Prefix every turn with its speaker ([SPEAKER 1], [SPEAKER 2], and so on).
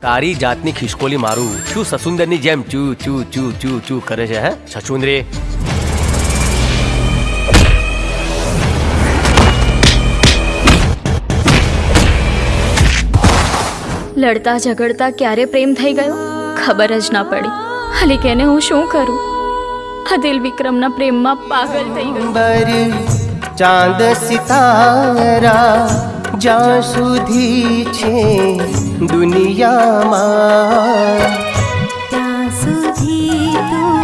[SPEAKER 1] તારી જાતની ખિસકોલી મારું શું સસુંદરની જેમ ચૂ ચૂ ચૂ ચૂ ચૂ કરે છે હે સચુંદરી
[SPEAKER 2] લડતા ઝઘડતા ક્યારે પ્રેમ થઈ ગયો ખબર જ ના પડી હાલી કેને હું શું કરું આ દિલ વિક્રમના પ્રેમમાં પાગલ થઈ ગયો
[SPEAKER 3] બર ચાંદ સિતારા जा सुधी छे दुनिया मा। जा सुधी तू तो